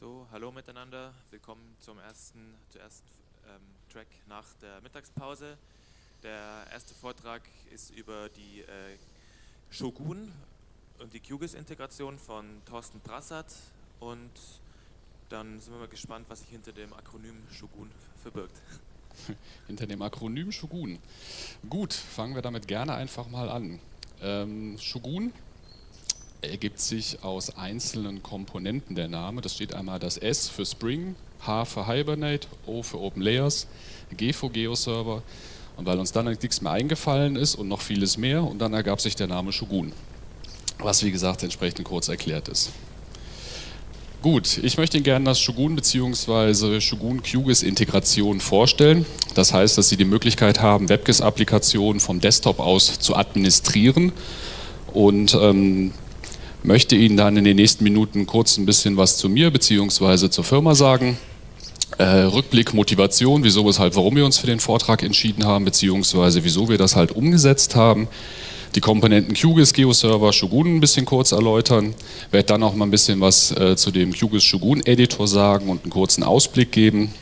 So, hallo miteinander. Willkommen zum ersten, zum ersten ähm, Track nach der Mittagspause. Der erste Vortrag ist über die äh, Shogun und die QGIS-Integration von Thorsten Brassert und dann sind wir mal gespannt, was sich hinter dem Akronym Shogun verbirgt. Hinter dem Akronym Shogun. Gut, fangen wir damit gerne einfach mal an. Ähm, Shogun ergibt sich aus einzelnen Komponenten der Name. Das steht einmal das S für Spring, H für Hibernate, O für Open Layers, G für GeoServer. Und weil uns dann nichts mehr eingefallen ist und noch vieles mehr, und dann ergab sich der Name Shogun, was wie gesagt entsprechend kurz erklärt ist. Gut, ich möchte Ihnen gerne das Shogun bzw. Shogun QGIS Integration vorstellen. Das heißt, dass Sie die Möglichkeit haben, WebGIS-Applikationen vom Desktop aus zu administrieren und ähm, möchte Ihnen dann in den nächsten Minuten kurz ein bisschen was zu mir bzw. zur Firma sagen. Äh, Rückblick, Motivation, wieso, weshalb, warum wir uns für den Vortrag entschieden haben, beziehungsweise wieso wir das halt umgesetzt haben. Die Komponenten QGIS, GeoServer, Shogun ein bisschen kurz erläutern. Werde dann auch mal ein bisschen was äh, zu dem QGIS Shogun Editor sagen und einen kurzen Ausblick geben,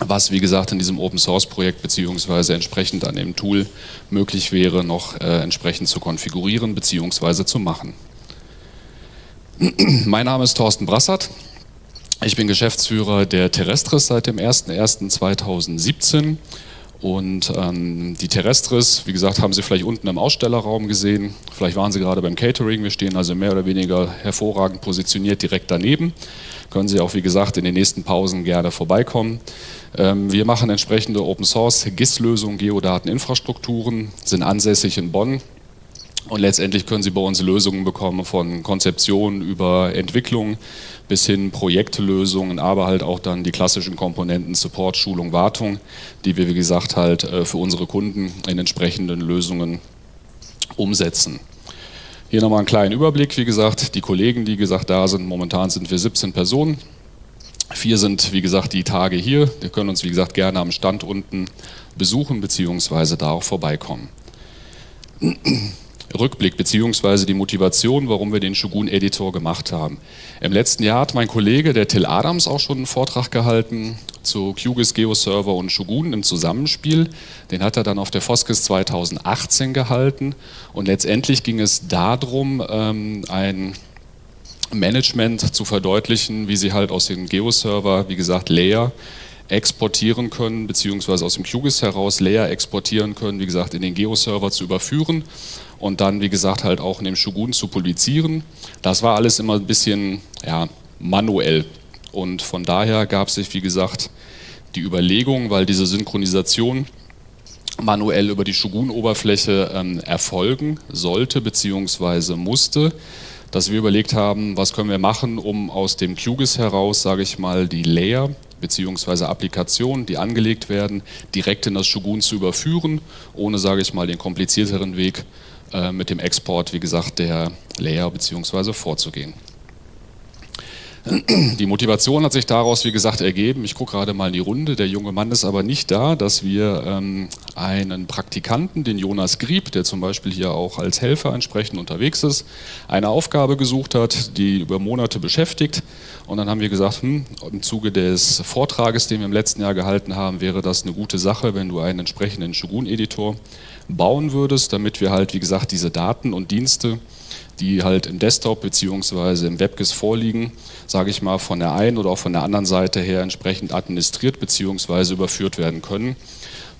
was wie gesagt in diesem Open Source Projekt beziehungsweise entsprechend an dem Tool möglich wäre, noch äh, entsprechend zu konfigurieren beziehungsweise zu machen. Mein Name ist Thorsten Brassert. Ich bin Geschäftsführer der Terrestris seit dem 01.01.2017 und ähm, die Terrestris, wie gesagt, haben Sie vielleicht unten im Ausstellerraum gesehen. Vielleicht waren Sie gerade beim Catering. Wir stehen also mehr oder weniger hervorragend positioniert direkt daneben. Können Sie auch, wie gesagt, in den nächsten Pausen gerne vorbeikommen. Ähm, wir machen entsprechende Open Source GIS-Lösungen, Geodateninfrastrukturen, sind ansässig in Bonn und letztendlich können Sie bei uns Lösungen bekommen von Konzeption über Entwicklung bis hin Projektlösungen, aber halt auch dann die klassischen Komponenten Support, Schulung, Wartung, die wir wie gesagt halt äh, für unsere Kunden in entsprechenden Lösungen umsetzen. Hier nochmal einen kleinen Überblick, wie gesagt, die Kollegen, die gesagt da sind, momentan sind wir 17 Personen. Vier sind, wie gesagt, die Tage hier. Wir können uns, wie gesagt, gerne am Stand unten besuchen, beziehungsweise da auch vorbeikommen. Rückblick beziehungsweise die Motivation, warum wir den Shogun-Editor gemacht haben. Im letzten Jahr hat mein Kollege, der Till Adams, auch schon einen Vortrag gehalten zu QGIS, GeoServer und Shogun im Zusammenspiel. Den hat er dann auf der Foskis 2018 gehalten und letztendlich ging es darum, ähm, ein Management zu verdeutlichen, wie sie halt aus dem GeoServer, wie gesagt, Layer exportieren können, beziehungsweise aus dem QGIS heraus Layer exportieren können, wie gesagt, in den GeoServer zu überführen und dann, wie gesagt, halt auch in dem Shogun zu publizieren. Das war alles immer ein bisschen ja, manuell und von daher gab es sich, wie gesagt, die Überlegung, weil diese Synchronisation manuell über die Shogun-Oberfläche ähm, erfolgen sollte bzw. musste, dass wir überlegt haben, was können wir machen, um aus dem QGIS heraus, sage ich mal, die Layer bzw. Applikationen, die angelegt werden, direkt in das Shogun zu überführen, ohne, sage ich mal, den komplizierteren Weg äh, mit dem Export, wie gesagt, der Layer bzw. vorzugehen. Die Motivation hat sich daraus, wie gesagt, ergeben. Ich gucke gerade mal in die Runde. Der junge Mann ist aber nicht da, dass wir ähm, einen Praktikanten, den Jonas Grieb, der zum Beispiel hier auch als Helfer entsprechend unterwegs ist, eine Aufgabe gesucht hat, die über Monate beschäftigt. Und dann haben wir gesagt, hm, im Zuge des Vortrages, den wir im letzten Jahr gehalten haben, wäre das eine gute Sache, wenn du einen entsprechenden Shogun-Editor bauen würdest, damit wir halt, wie gesagt, diese Daten und Dienste, die halt im Desktop bzw. im WebGIS vorliegen, sage ich mal, von der einen oder auch von der anderen Seite her entsprechend administriert bzw. überführt werden können,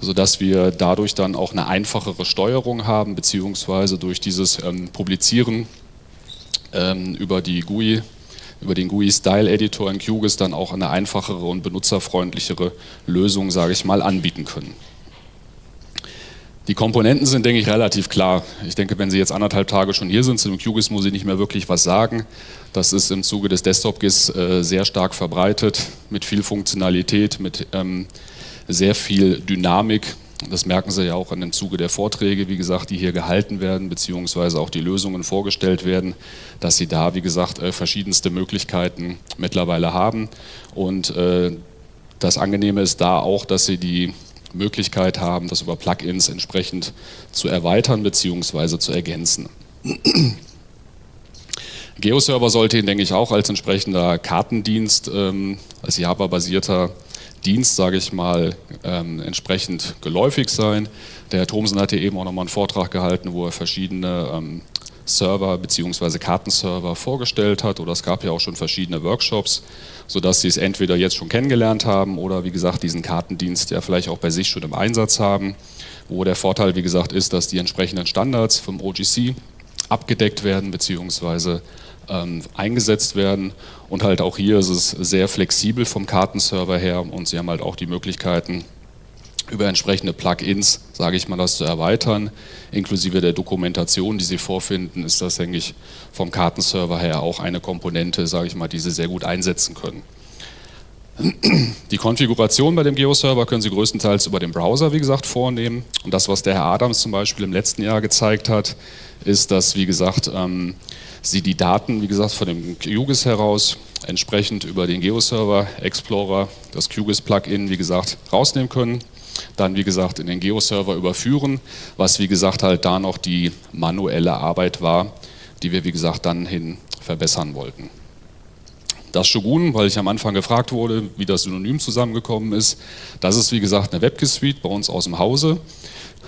sodass wir dadurch dann auch eine einfachere Steuerung haben bzw. durch dieses ähm, Publizieren ähm, über die GUI über den GUI Style Editor in QGIS dann auch eine einfachere und benutzerfreundlichere Lösung, sage ich mal, anbieten können. Die Komponenten sind, denke ich, relativ klar. Ich denke, wenn Sie jetzt anderthalb Tage schon hier sind, zu dem QGIS muss ich nicht mehr wirklich was sagen. Das ist im Zuge des Desktop-GIS äh, sehr stark verbreitet, mit viel Funktionalität, mit ähm, sehr viel Dynamik. Das merken Sie ja auch in dem Zuge der Vorträge, wie gesagt, die hier gehalten werden, beziehungsweise auch die Lösungen vorgestellt werden, dass Sie da, wie gesagt, äh, verschiedenste Möglichkeiten mittlerweile haben. Und äh, das Angenehme ist da auch, dass Sie die Möglichkeit haben, das über Plugins entsprechend zu erweitern bzw. zu ergänzen. GeoServer sollte Ihnen, denke ich, auch als entsprechender Kartendienst, ähm, als Java-basierter Dienst, sage ich mal, ähm, entsprechend geläufig sein. Der Herr Thomsen hat hier eben auch nochmal einen Vortrag gehalten, wo er verschiedene ähm, Server bzw. Kartenserver vorgestellt hat oder es gab ja auch schon verschiedene Workshops, sodass Sie es entweder jetzt schon kennengelernt haben oder wie gesagt diesen Kartendienst ja vielleicht auch bei sich schon im Einsatz haben, wo der Vorteil wie gesagt ist, dass die entsprechenden Standards vom OGC abgedeckt werden bzw. Ähm, eingesetzt werden und halt auch hier ist es sehr flexibel vom Kartenserver her und Sie haben halt auch die Möglichkeiten über entsprechende Plugins, sage ich mal, das zu erweitern, inklusive der Dokumentation, die Sie vorfinden, ist das, denke ich, vom Kartenserver her auch eine Komponente, sage ich mal, die Sie sehr gut einsetzen können. Die Konfiguration bei dem Geo-Server können Sie größtenteils über den Browser, wie gesagt, vornehmen. Und das, was der Herr Adams zum Beispiel im letzten Jahr gezeigt hat, ist, dass, wie gesagt, ähm, Sie die Daten, wie gesagt, von dem QGIS heraus entsprechend über den Geo-Server Explorer, das QGIS-Plugin, wie gesagt, rausnehmen können dann wie gesagt in den Geo-Server überführen, was wie gesagt halt da noch die manuelle Arbeit war, die wir wie gesagt dann hin verbessern wollten. Das Shogun, weil ich am Anfang gefragt wurde, wie das Synonym zusammengekommen ist, das ist wie gesagt eine WebGIS-Suite bei uns aus dem Hause.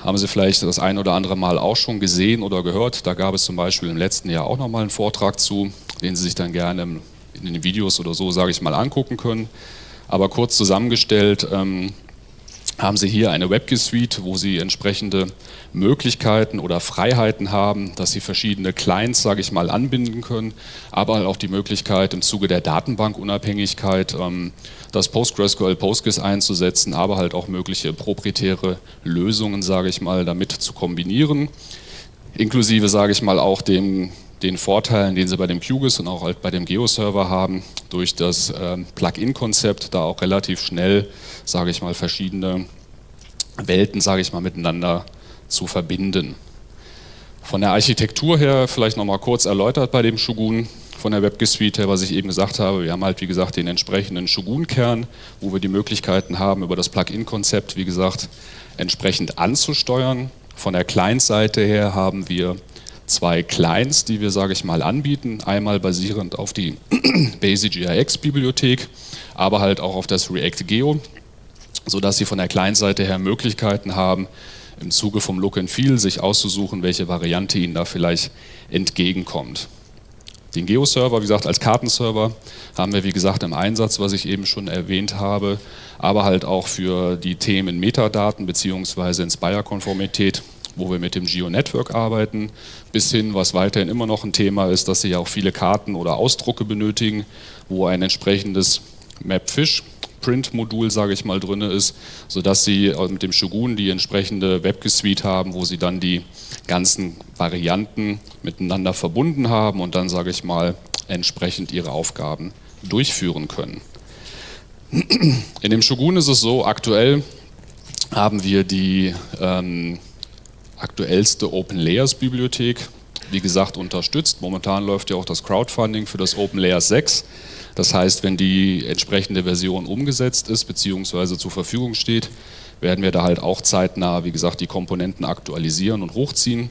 Haben Sie vielleicht das ein oder andere Mal auch schon gesehen oder gehört. Da gab es zum Beispiel im letzten Jahr auch nochmal einen Vortrag zu, den Sie sich dann gerne in den Videos oder so, sage ich mal, angucken können. Aber kurz zusammengestellt, ähm, haben Sie hier eine WebGIS-Suite, wo Sie entsprechende Möglichkeiten oder Freiheiten haben, dass Sie verschiedene Clients, sage ich mal, anbinden können, aber halt auch die Möglichkeit im Zuge der Datenbankunabhängigkeit ähm, das PostgreSQL PostGIS einzusetzen, aber halt auch mögliche proprietäre Lösungen, sage ich mal, damit zu kombinieren, inklusive, sage ich mal, auch dem den Vorteilen, den sie bei dem QGIS und auch halt bei dem Geo-Server haben, durch das äh, Plugin-Konzept da auch relativ schnell, sage ich mal, verschiedene Welten, sage ich mal, miteinander zu verbinden. Von der Architektur her vielleicht nochmal kurz erläutert bei dem Shogun, von der WebGIS-Suite her, was ich eben gesagt habe. Wir haben halt, wie gesagt, den entsprechenden Shogun-Kern, wo wir die Möglichkeiten haben, über das Plugin-Konzept, wie gesagt, entsprechend anzusteuern. Von der Client-Seite her haben wir zwei Clients, die wir, sage ich mal, anbieten. Einmal basierend auf die Basic-GIX-Bibliothek, aber halt auch auf das React-Geo, sodass Sie von der Client-Seite her Möglichkeiten haben, im Zuge vom Look and Feel sich auszusuchen, welche Variante Ihnen da vielleicht entgegenkommt. Den Geo-Server, wie gesagt, als Kartenserver haben wir, wie gesagt, im Einsatz, was ich eben schon erwähnt habe, aber halt auch für die Themen Metadaten bzw. Inspire-Konformität wo wir mit dem Geo-Network arbeiten, bis hin, was weiterhin immer noch ein Thema ist, dass Sie ja auch viele Karten oder Ausdrucke benötigen, wo ein entsprechendes Mapfish Print-Modul, sage ich mal, drin ist, sodass Sie mit dem Shogun die entsprechende WebGIS-Suite haben, wo Sie dann die ganzen Varianten miteinander verbunden haben und dann, sage ich mal, entsprechend Ihre Aufgaben durchführen können. In dem Shogun ist es so, aktuell haben wir die ähm, aktuellste Open Layers Bibliothek, wie gesagt, unterstützt. Momentan läuft ja auch das Crowdfunding für das Open Layers 6. Das heißt, wenn die entsprechende Version umgesetzt ist bzw. zur Verfügung steht, werden wir da halt auch zeitnah, wie gesagt, die Komponenten aktualisieren und hochziehen.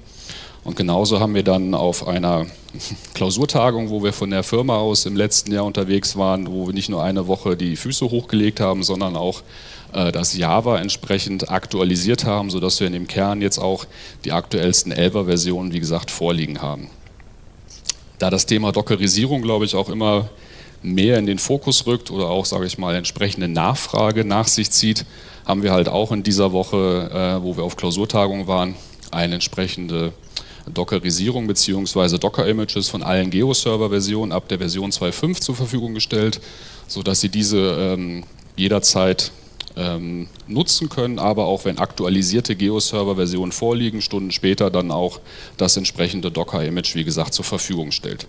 Und genauso haben wir dann auf einer Klausurtagung, wo wir von der Firma aus im letzten Jahr unterwegs waren, wo wir nicht nur eine Woche die Füße hochgelegt haben, sondern auch das Java entsprechend aktualisiert haben, sodass wir in dem Kern jetzt auch die aktuellsten 11er Versionen, wie gesagt, vorliegen haben. Da das Thema Dockerisierung, glaube ich, auch immer mehr in den Fokus rückt oder auch, sage ich mal, entsprechende Nachfrage nach sich zieht, haben wir halt auch in dieser Woche, äh, wo wir auf Klausurtagung waren, eine entsprechende Dockerisierung bzw. Docker-Images von allen Geo-Server-Versionen ab der Version 2.5 zur Verfügung gestellt, sodass Sie diese ähm, jederzeit ähm, nutzen können, aber auch wenn aktualisierte Geo-Server-Versionen vorliegen, Stunden später dann auch das entsprechende Docker-Image, wie gesagt, zur Verfügung stellt.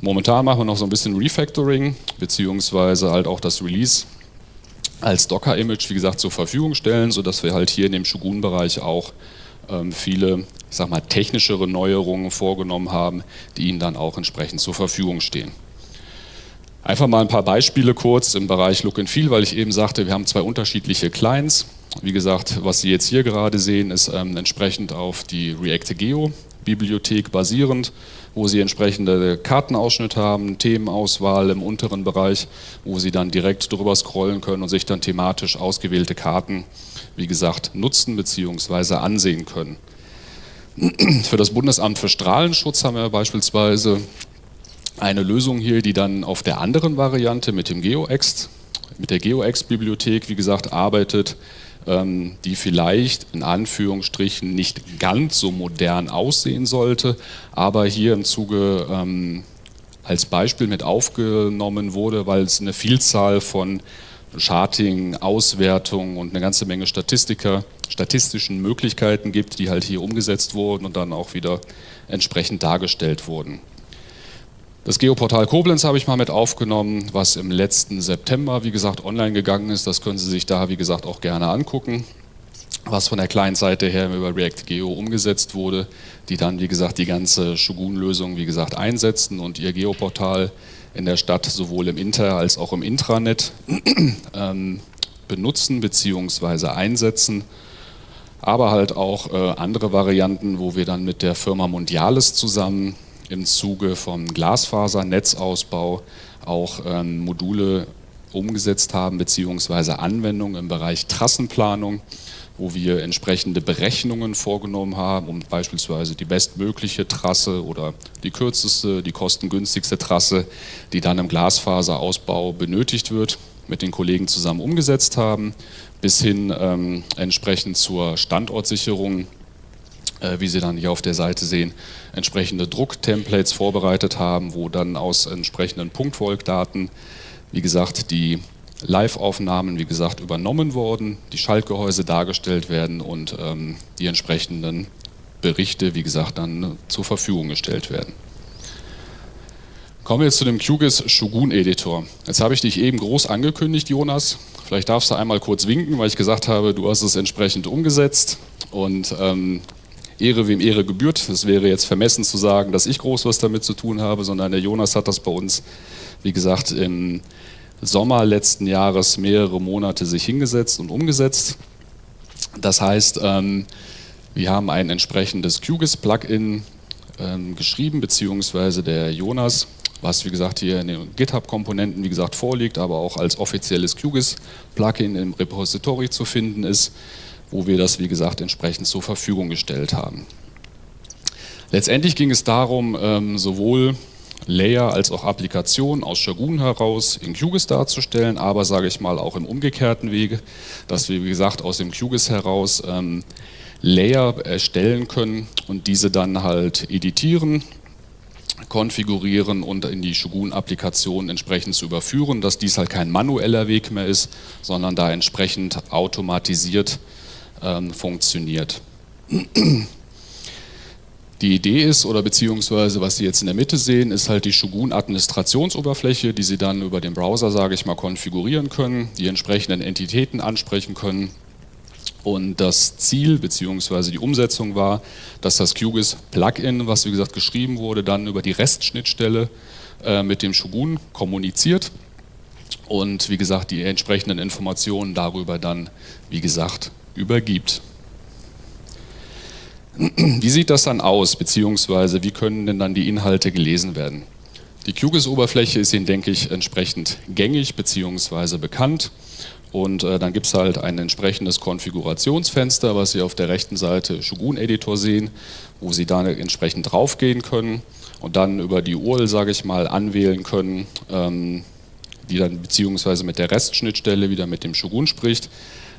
Momentan machen wir noch so ein bisschen Refactoring, beziehungsweise halt auch das Release als Docker-Image, wie gesagt, zur Verfügung stellen, sodass wir halt hier in dem Shogun-Bereich auch ähm, viele, ich sag mal, technischere Neuerungen vorgenommen haben, die Ihnen dann auch entsprechend zur Verfügung stehen. Einfach mal ein paar Beispiele kurz im Bereich Look and Feel, weil ich eben sagte, wir haben zwei unterschiedliche Clients. Wie gesagt, was Sie jetzt hier gerade sehen, ist ähm, entsprechend auf die React Geo Bibliothek basierend, wo Sie entsprechende Kartenausschnitt haben, Themenauswahl im unteren Bereich, wo Sie dann direkt drüber scrollen können und sich dann thematisch ausgewählte Karten, wie gesagt, nutzen bzw. ansehen können. Für das Bundesamt für Strahlenschutz haben wir beispielsweise eine Lösung hier, die dann auf der anderen Variante mit dem GeoExt, mit der GeoExt-Bibliothek, wie gesagt, arbeitet, ähm, die vielleicht in Anführungsstrichen nicht ganz so modern aussehen sollte, aber hier im Zuge ähm, als Beispiel mit aufgenommen wurde, weil es eine Vielzahl von Charting, Auswertung und eine ganze Menge Statistiker, statistischen Möglichkeiten gibt, die halt hier umgesetzt wurden und dann auch wieder entsprechend dargestellt wurden. Das Geoportal Koblenz habe ich mal mit aufgenommen, was im letzten September, wie gesagt, online gegangen ist. Das können Sie sich da, wie gesagt, auch gerne angucken, was von der Client-Seite her über React Geo umgesetzt wurde, die dann, wie gesagt, die ganze Shogun-Lösung, wie gesagt, einsetzen und ihr Geoportal in der Stadt sowohl im Inter- als auch im Intranet ähm, benutzen bzw. einsetzen aber halt auch äh, andere Varianten, wo wir dann mit der Firma Mondiales zusammen im Zuge vom Glasfasernetzausbau auch ähm, Module umgesetzt haben, beziehungsweise Anwendungen im Bereich Trassenplanung, wo wir entsprechende Berechnungen vorgenommen haben, um beispielsweise die bestmögliche Trasse oder die kürzeste, die kostengünstigste Trasse, die dann im Glasfaserausbau benötigt wird, mit den Kollegen zusammen umgesetzt haben, bis hin ähm, entsprechend zur Standortsicherung wie Sie dann hier auf der Seite sehen, entsprechende Drucktemplates vorbereitet haben, wo dann aus entsprechenden Punktvolkdaten, wie gesagt, die Live-Aufnahmen, wie gesagt, übernommen wurden, die Schaltgehäuse dargestellt werden und ähm, die entsprechenden Berichte, wie gesagt, dann zur Verfügung gestellt werden. Kommen wir jetzt zu dem QGIS Shogun Editor. Jetzt habe ich dich eben groß angekündigt, Jonas. Vielleicht darfst du einmal kurz winken, weil ich gesagt habe, du hast es entsprechend umgesetzt. Und ähm, Ehre wem Ehre gebührt. Es wäre jetzt vermessen zu sagen, dass ich groß was damit zu tun habe, sondern der Jonas hat das bei uns, wie gesagt, im Sommer letzten Jahres mehrere Monate sich hingesetzt und umgesetzt. Das heißt, ähm, wir haben ein entsprechendes QGIS-Plugin ähm, geschrieben, beziehungsweise der Jonas, was wie gesagt hier in den GitHub-Komponenten wie gesagt vorliegt, aber auch als offizielles QGIS-Plugin im Repository zu finden ist wo wir das, wie gesagt, entsprechend zur Verfügung gestellt haben. Letztendlich ging es darum, ähm, sowohl Layer als auch Applikation aus Shogun heraus in QGIS darzustellen, aber sage ich mal auch im umgekehrten Wege, dass wir wie gesagt aus dem QGIS heraus ähm, Layer erstellen können und diese dann halt editieren, konfigurieren und in die Shogun-Applikation entsprechend zu überführen, dass dies halt kein manueller Weg mehr ist, sondern da entsprechend automatisiert ähm, funktioniert. Die Idee ist, oder beziehungsweise was Sie jetzt in der Mitte sehen, ist halt die Shogun-Administrationsoberfläche, die Sie dann über den Browser, sage ich mal, konfigurieren können, die entsprechenden Entitäten ansprechen können. Und das Ziel beziehungsweise die Umsetzung war, dass das QGIS-Plugin, was wie gesagt geschrieben wurde, dann über die REST-Schnittstelle äh, mit dem Shogun kommuniziert und wie gesagt die entsprechenden Informationen darüber dann, wie gesagt, übergibt. Wie sieht das dann aus, beziehungsweise wie können denn dann die Inhalte gelesen werden? Die QGIS-Oberfläche ist Ihnen, denke ich, entsprechend gängig bzw. bekannt. Und äh, dann gibt es halt ein entsprechendes Konfigurationsfenster, was Sie auf der rechten Seite Shogun-Editor sehen, wo Sie da entsprechend draufgehen können und dann über die URL, sage ich mal, anwählen können, ähm, die dann beziehungsweise mit der REST-Schnittstelle wieder mit dem Shogun spricht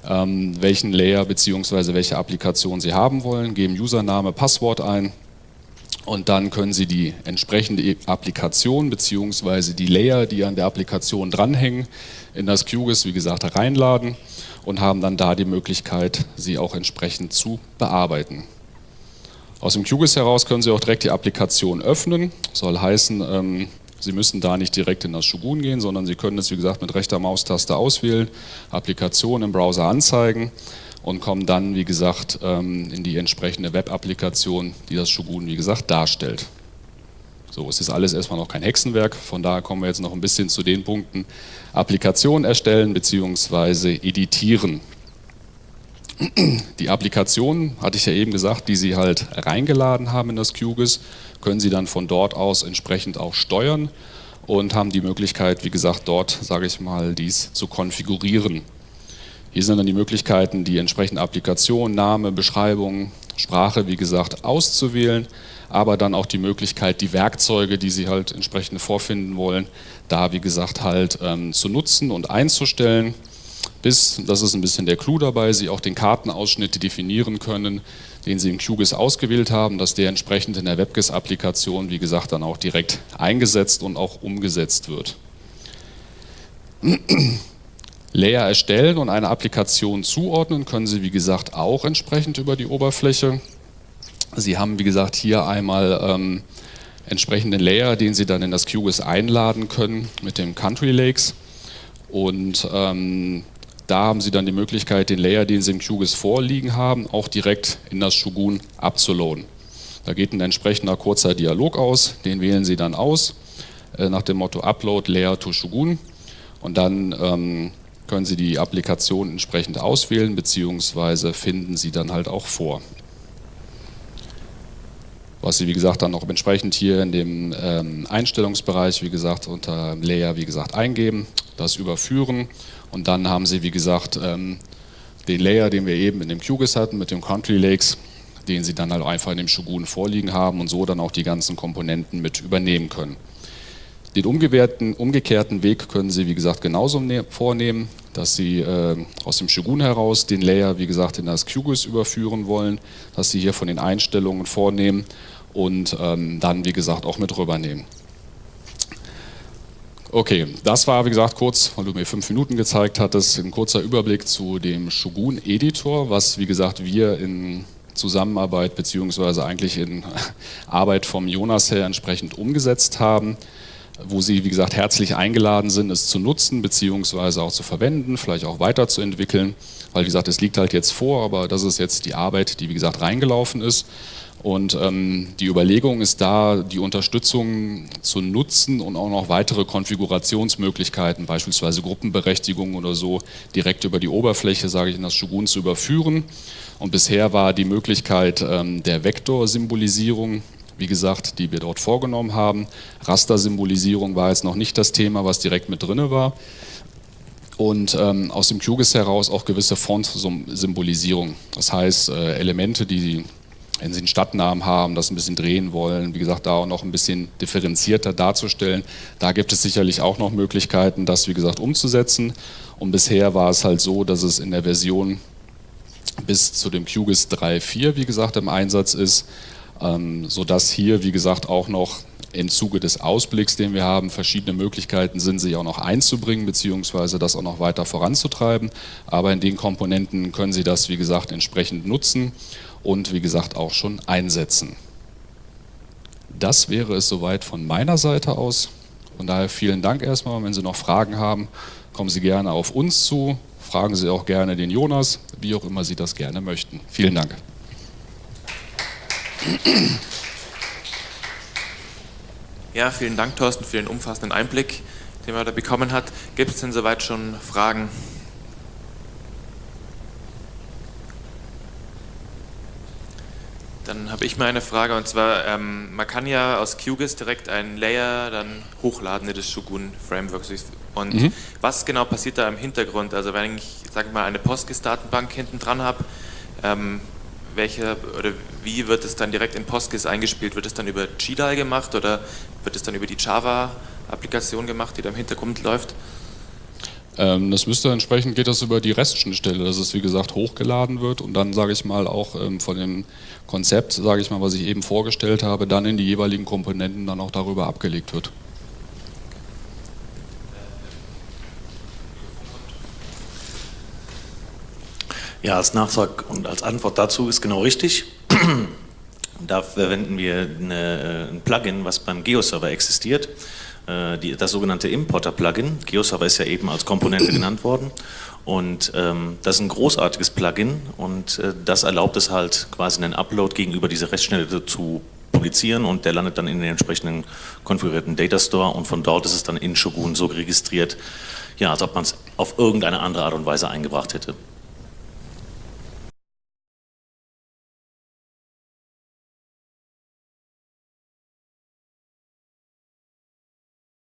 ähm, welchen Layer bzw. welche Applikation Sie haben wollen, geben Username, Passwort ein und dann können Sie die entsprechende Applikation bzw. die Layer, die an der Applikation dranhängen, in das QGIS, wie gesagt, reinladen und haben dann da die Möglichkeit, sie auch entsprechend zu bearbeiten. Aus dem QGIS heraus können Sie auch direkt die Applikation öffnen. Soll heißen, ähm, Sie müssen da nicht direkt in das Shogun gehen, sondern Sie können es, wie gesagt, mit rechter Maustaste auswählen, Applikation im Browser anzeigen und kommen dann, wie gesagt, ähm, in die entsprechende Web-Applikation, die das Shogun, wie gesagt, darstellt. So, es ist alles erstmal noch kein Hexenwerk, von daher kommen wir jetzt noch ein bisschen zu den Punkten Applikation erstellen bzw. editieren. Die Applikation, hatte ich ja eben gesagt, die Sie halt reingeladen haben in das QGIS, können Sie dann von dort aus entsprechend auch steuern und haben die Möglichkeit, wie gesagt, dort, sage ich mal, dies zu konfigurieren. Hier sind dann die Möglichkeiten, die entsprechende Applikation, Name, Beschreibung, Sprache, wie gesagt, auszuwählen, aber dann auch die Möglichkeit, die Werkzeuge, die Sie halt entsprechend vorfinden wollen, da, wie gesagt, halt ähm, zu nutzen und einzustellen bis, das ist ein bisschen der Clou dabei, Sie auch den Kartenausschnitt definieren können, den Sie im QGIS ausgewählt haben, dass der entsprechend in der WebGIS-Applikation, wie gesagt, dann auch direkt eingesetzt und auch umgesetzt wird. Layer erstellen und eine Applikation zuordnen können Sie, wie gesagt, auch entsprechend über die Oberfläche. Sie haben, wie gesagt, hier einmal ähm, entsprechenden Layer, den Sie dann in das QGIS einladen können mit dem Country Lakes. Und ähm, da haben Sie dann die Möglichkeit, den Layer, den Sie im QGIS vorliegen haben, auch direkt in das Shogun abzuladen. Da geht ein entsprechender kurzer Dialog aus, den wählen Sie dann aus, äh, nach dem Motto Upload Layer to Shogun und dann ähm, können Sie die Applikation entsprechend auswählen, beziehungsweise finden Sie dann halt auch vor. Was Sie, wie gesagt, dann auch entsprechend hier in dem ähm, Einstellungsbereich, wie gesagt, unter Layer, wie gesagt, eingeben, das überführen und dann haben Sie, wie gesagt, ähm, den Layer, den wir eben in dem QGIS hatten mit dem Country Lakes, den Sie dann halt einfach in dem Shogun vorliegen haben und so dann auch die ganzen Komponenten mit übernehmen können. Den umgekehrten Weg können Sie, wie gesagt, genauso ne-, vornehmen, dass Sie äh, aus dem Shogun heraus den Layer, wie gesagt, in das QGIS überführen wollen, dass Sie hier von den Einstellungen vornehmen und ähm, dann, wie gesagt, auch mit rübernehmen. Okay, das war wie gesagt kurz, weil du mir fünf Minuten gezeigt hattest, ein kurzer Überblick zu dem Shogun Editor, was wie gesagt wir in Zusammenarbeit beziehungsweise eigentlich in Arbeit vom Jonas her entsprechend umgesetzt haben, wo Sie wie gesagt herzlich eingeladen sind, es zu nutzen beziehungsweise auch zu verwenden, vielleicht auch weiterzuentwickeln, weil wie gesagt es liegt halt jetzt vor, aber das ist jetzt die Arbeit, die wie gesagt reingelaufen ist und ähm, die Überlegung ist da, die Unterstützung zu nutzen und auch noch weitere Konfigurationsmöglichkeiten, beispielsweise Gruppenberechtigung oder so, direkt über die Oberfläche, sage ich, in das Shogun zu überführen. Und bisher war die Möglichkeit ähm, der Vektorsymbolisierung, wie gesagt, die wir dort vorgenommen haben. Rastersymbolisierung war jetzt noch nicht das Thema, was direkt mit drin war. Und ähm, aus dem QGIS heraus auch gewisse Font-Symbolisierung. Das heißt, äh, Elemente, die wenn Sie einen Stadtnamen haben, das ein bisschen drehen wollen, wie gesagt, da auch noch ein bisschen differenzierter darzustellen. Da gibt es sicherlich auch noch Möglichkeiten, das, wie gesagt, umzusetzen. Und bisher war es halt so, dass es in der Version bis zu dem QGIS 3.4, wie gesagt, im Einsatz ist, ähm, sodass hier, wie gesagt, auch noch im Zuge des Ausblicks, den wir haben, verschiedene Möglichkeiten sind, sich auch noch einzubringen, beziehungsweise das auch noch weiter voranzutreiben. Aber in den Komponenten können Sie das, wie gesagt, entsprechend nutzen und wie gesagt auch schon einsetzen. Das wäre es soweit von meiner Seite aus. Von daher vielen Dank erstmal. Wenn Sie noch Fragen haben, kommen Sie gerne auf uns zu. Fragen Sie auch gerne den Jonas, wie auch immer Sie das gerne möchten. Vielen Dank. Ja, vielen Dank, Thorsten, für den umfassenden Einblick, den man da bekommen hat. Gibt es denn soweit schon Fragen? Dann habe ich mal eine Frage und zwar, ähm, man kann ja aus QGIS direkt einen Layer dann hochladen in das Shogun Framework. Und mhm. was genau passiert da im Hintergrund? Also wenn ich, sage mal, eine PostGIS-Datenbank hinten dran habe, ähm, welche oder wie wird es dann direkt in PostGIS eingespielt? Wird es dann über GDAL gemacht oder wird es dann über die Java-Applikation gemacht, die da im Hintergrund läuft? Ähm, das müsste entsprechend, geht das über die REST-Schnittstelle, dass es wie gesagt hochgeladen wird und dann sage ich mal auch ähm, von dem Konzept, sage ich mal, was ich eben vorgestellt habe, dann in die jeweiligen Komponenten dann auch darüber abgelegt wird. Ja, als Nachtrag und als Antwort dazu ist genau richtig. da verwenden wir eine, ein Plugin, was beim GeoServer existiert. Äh, die, das sogenannte Importer-Plugin. GeoServer ist ja eben als Komponente genannt worden. Und ähm, das ist ein großartiges Plugin und äh, das erlaubt es halt quasi einen Upload gegenüber dieser Restschnitte zu publizieren und der landet dann in den entsprechenden konfigurierten Data Store und von dort ist es dann in Shogun so registriert, ja, als ob man es auf irgendeine andere Art und Weise eingebracht hätte.